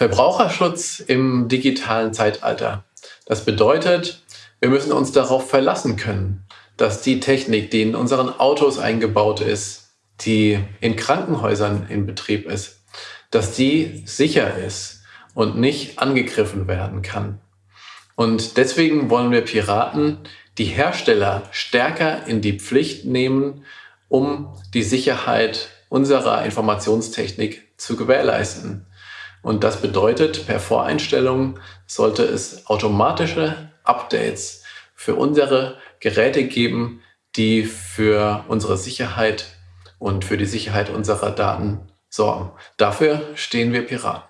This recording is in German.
Verbraucherschutz im digitalen Zeitalter. Das bedeutet, wir müssen uns darauf verlassen können, dass die Technik, die in unseren Autos eingebaut ist, die in Krankenhäusern in Betrieb ist, dass die sicher ist und nicht angegriffen werden kann. Und deswegen wollen wir Piraten die Hersteller stärker in die Pflicht nehmen, um die Sicherheit unserer Informationstechnik zu gewährleisten. Und das bedeutet, per Voreinstellung sollte es automatische Updates für unsere Geräte geben, die für unsere Sicherheit und für die Sicherheit unserer Daten sorgen. Dafür stehen wir Piraten.